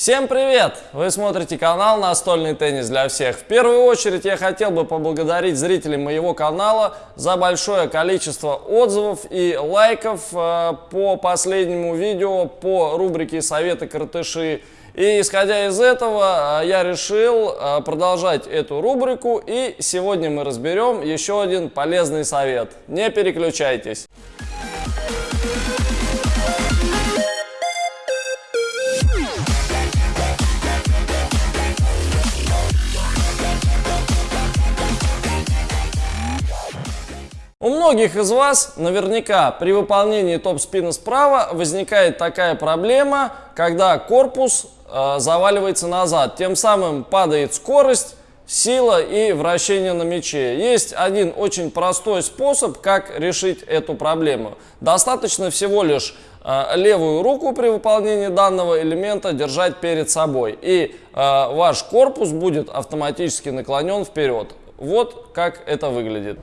Всем привет! Вы смотрите канал «Настольный теннис для всех». В первую очередь я хотел бы поблагодарить зрителей моего канала за большое количество отзывов и лайков э, по последнему видео по рубрике «Советы коротыши». И исходя из этого, э, я решил э, продолжать эту рубрику. И сегодня мы разберем еще один полезный совет. Не переключайтесь. У многих из вас наверняка при выполнении топ-спина справа возникает такая проблема, когда корпус э, заваливается назад. Тем самым падает скорость, сила и вращение на мяче. Есть один очень простой способ, как решить эту проблему. Достаточно всего лишь э, левую руку при выполнении данного элемента держать перед собой. И э, ваш корпус будет автоматически наклонен вперед. Вот как это выглядит.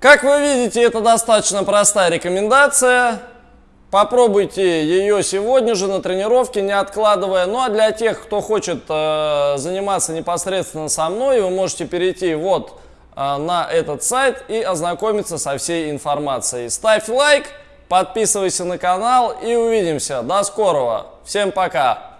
Как вы видите, это достаточно простая рекомендация. Попробуйте ее сегодня же на тренировке, не откладывая. Ну а для тех, кто хочет э, заниматься непосредственно со мной, вы можете перейти вот э, на этот сайт и ознакомиться со всей информацией. Ставь лайк, подписывайся на канал и увидимся. До скорого. Всем пока.